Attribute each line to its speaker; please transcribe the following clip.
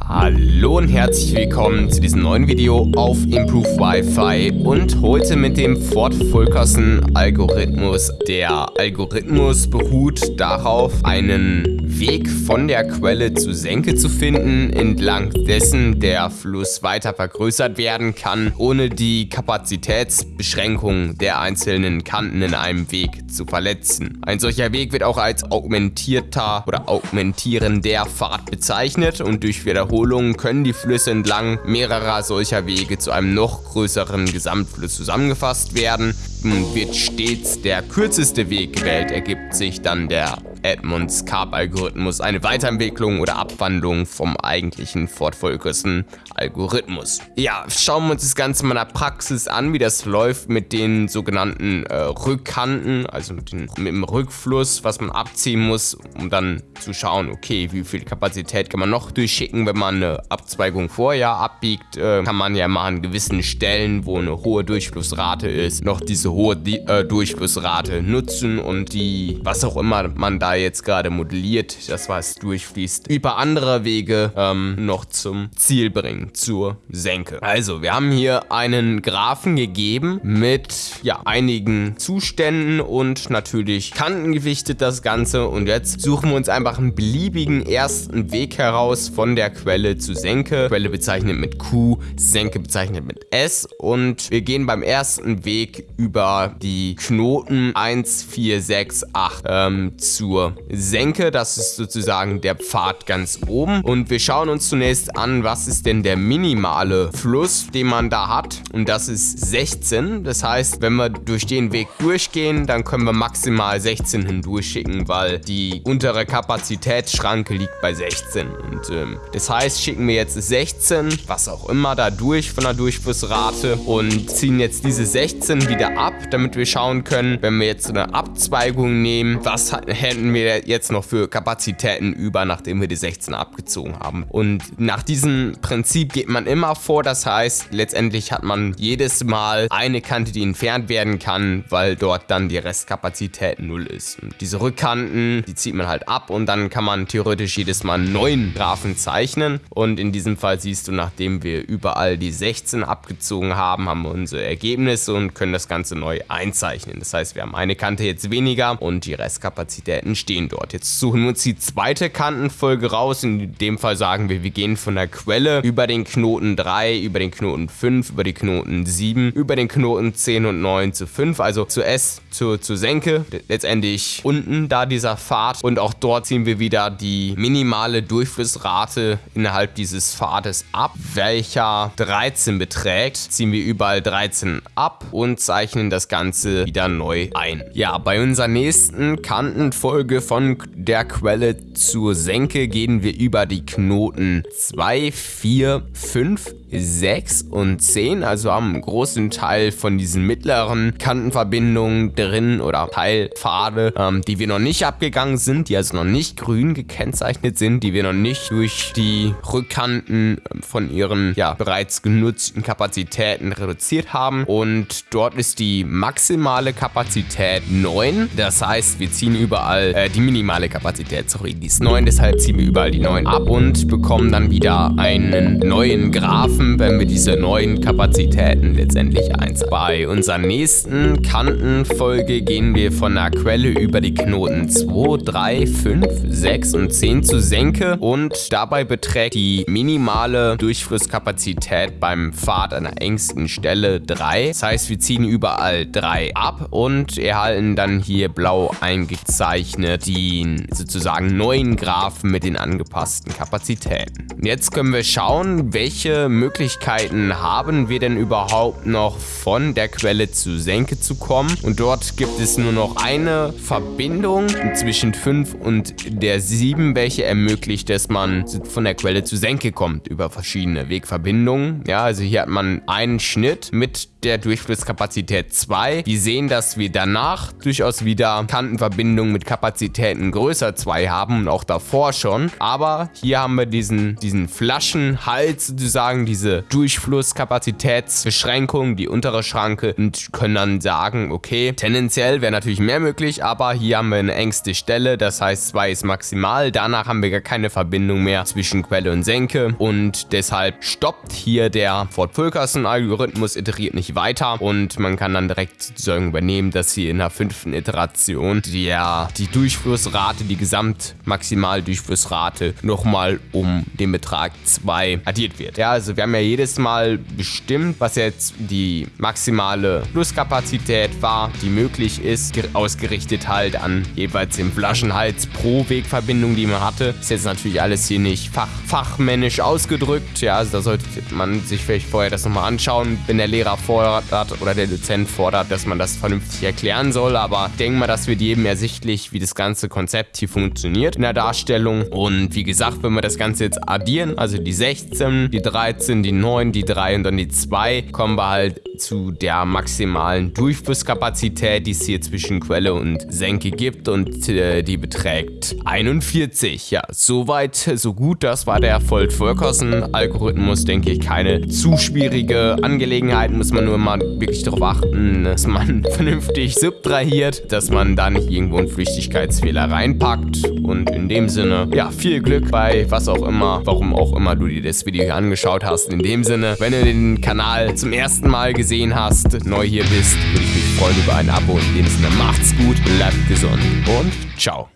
Speaker 1: Hallo und herzlich willkommen zu diesem neuen Video auf Improve Wi-Fi und heute mit dem Ford Fulkerson Algorithmus. Der Algorithmus beruht darauf, einen Weg von der Quelle zu Senke zu finden, entlang dessen der Fluss weiter vergrößert werden kann, ohne die Kapazitätsbeschränkung der einzelnen Kanten in einem Weg zu verletzen. Ein solcher Weg wird auch als augmentierter oder augmentierender Pfad bezeichnet und durch Wiederholungen können die Flüsse entlang mehrerer solcher Wege zu einem noch größeren Gesamtfluss zusammengefasst werden. Wird stets der kürzeste Weg gewählt, ergibt sich dann der Edmunds Carp-Algorithmus eine Weiterentwicklung oder Abwandlung vom eigentlichen Ford Fulkerson-Algorithmus. Ja, schauen wir uns das Ganze mal in der Praxis an, wie das läuft mit den sogenannten äh, Rückkanten, also mit, den, mit, dem Rückfluss, was man abziehen muss, um dann zu schauen, okay, wie viel Kapazität kann man noch durchschicken, wenn man eine Abzweigung vorher abbiegt, äh, kann man ja mal an gewissen Stellen, wo eine hohe Durchflussrate ist, noch diese hohe äh, Durchflussrate nutzen und die, was auch immer man da jetzt gerade modelliert, das was durchfließt, über andere Wege ähm, noch zum Ziel bringen, zur Senke. Also, wir haben hier einen Graphen gegeben mit ja, einigen Zuständen und natürlich kantengewichtet das Ganze. Und jetzt suchen wir uns einfach einen beliebigen ersten Weg heraus von der Quelle zu Senke. Quelle bezeichnet mit Q, Senke bezeichnet mit S. Und wir gehen beim ersten Weg über die Knoten 1, 4, 6, 8 ähm, zur Senke. Das ist sozusagen der Pfad ganz oben. Und wir schauen uns zunächst an, was ist denn der minimale Fluss, den man da hat. Und das ist 16. Das heißt, wenn wir durch den Weg durchgehen, dann können wir maximal 16 hindurchschicken, weil die untere Kapazitätsschranke liegt bei 16. Und ähm, das heißt, schicken wir jetzt 16, was auch immer, da durch von der Durchflussrate und ziehen jetzt diese 16 wieder ab, damit wir schauen können, wenn wir jetzt eine Abzweigung nehmen, was hätten wir jetzt noch für Kapazitäten über, nachdem wir die 16 abgezogen haben. Und nach diesem Prinzip geht man immer vor, das heißt, letztendlich hat man jedes Mal eine Kante, die entfernt werden kann, weil dort dann die Restkapazität null ist. Und diese Rückkanten, die zieht man halt ab und dann kann man theoretisch jedes Mal einen neuen Graphen zeichnen. Und in diesem Fall siehst du, nachdem wir überall die 16 abgezogen haben, haben wir unsere Ergebnisse und können das Ganze neu einzeichnen. Das heißt, wir haben eine Kante jetzt weniger und die Restkapazitäten stehen dort. Jetzt suchen wir uns die zweite Kantenfolge raus. In dem Fall sagen wir, wir gehen von der Quelle über den Knoten 3, über den Knoten 5, über die Knoten 7, über den Knoten 10 und 9 zu 5, also zu S, zu, zu Senke, letztendlich unten da dieser Pfad und auch dort ziehen wir wieder die minimale Durchflussrate innerhalb dieses Pfades ab, welcher 13 beträgt, ziehen wir überall 13 ab und zeichnen das Ganze wieder neu ein. Ja, bei unserer nächsten Kantenfolge Folge von der Quelle zur Senke gehen wir über die Knoten 2, 4, 5, 6 und 10, also einen großen Teil von diesen mittleren Kantenverbindungen drin oder Teilpfade, ähm, die wir noch nicht abgegangen sind, die also noch nicht grün gekennzeichnet sind, die wir noch nicht durch die Rückkanten ähm, von ihren ja bereits genutzten Kapazitäten reduziert haben. Und dort ist die maximale Kapazität 9, das heißt wir ziehen überall äh, die minimale Kapazität, sorry, die ist 9, deshalb ziehen wir überall die 9 ab und bekommen dann wieder einen neuen Graphen schaffen, wenn wir diese neuen Kapazitäten letztendlich einsetzen. Bei unserer nächsten Kantenfolge gehen wir von der Quelle über die Knoten 2, 3, 5, 6 und 10 zu Senke und dabei beträgt die minimale Durchflusskapazität beim Pfad an der engsten Stelle 3. Das heißt, wir ziehen überall 3 ab und erhalten dann hier blau eingezeichnet den sozusagen neuen Graphen mit den angepassten Kapazitäten. Jetzt können wir schauen, welche Möglichkeiten Möglichkeiten haben wir denn überhaupt noch von der Quelle zu Senke zu kommen? Und dort gibt es nur noch eine Verbindung zwischen 5 und der 7, welche ermöglicht, dass man von der Quelle zu Senke kommt über verschiedene Wegverbindungen. Ja, also hier hat man einen Schnitt mit der Durchflusskapazität 2. Wir sehen, dass wir danach durchaus wieder Kantenverbindungen mit Kapazitäten größer 2 haben und auch davor schon. Aber hier haben wir diesen, diesen Flaschenhals sozusagen, diese Durchflusskapazitätsbeschränkung, die untere Schranke und können dann sagen, okay, tendenziell wäre natürlich mehr möglich, aber hier haben wir eine engste Stelle, das heißt 2 ist maximal, danach haben wir gar keine Verbindung mehr zwischen Quelle und Senke. Und deshalb stoppt hier der Ford Fulkerson Algorithmus, iteriert nicht weiter. Und man kann dann direkt sozusagen übernehmen, dass hier in der fünften Iteration der, die Durchflussrate, die Gesamtmaximaldurchflussrate nochmal um den Betrag 2 addiert wird. Ja, also wir haben ja jedes Mal bestimmt, was jetzt die maximale Flusskapazität war, die möglich ist, ausgerichtet halt an jeweils den Flaschenhals pro Wegverbindung, die man hatte. Ist jetzt natürlich alles hier nicht fach, fachmännisch ausgedrückt. Ja, also da sollte man sich vielleicht vorher das nochmal anschauen, wenn der Lehrer fordert oder der Dozent fordert, dass man das vernünftig erklären soll. Aber denke mal, das wird jedem ersichtlich, wie das ganze Konzept hier funktioniert in der Darstellung. Und wie gesagt, wenn wir das Ganze jetzt addieren, also die 16, die 13, die 9, die 3 und dann die 2, kommen wir halt zu der maximalen Durchflusskapazität, die es hier zwischen Quelle und Senke gibt und äh, die beträgt 41. Ja, soweit, so gut. Das war der Fold-Fulkerson-Algorithmus, denke ich. Keine zu schwierige Angelegenheit, muss man nur mal wirklich darauf achten, dass man vernünftig subtrahiert, dass man da nicht irgendwo einen Flüchtigkeitsfehler reinpackt und in dem Sinne, ja, viel Glück bei was auch immer, warum auch immer du dir das Video hier angeschaut hast. In dem Sinne, wenn du den Kanal zum ersten Mal gesehen hast, neu hier bist, würde ich mich freuen über ein Abo. In dem Sinne, macht's gut, bleibt gesund und ciao.